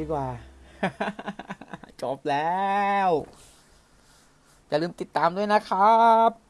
ดีกว่า จบแล้ว อย่าลืมติดตามด้วยนะครับ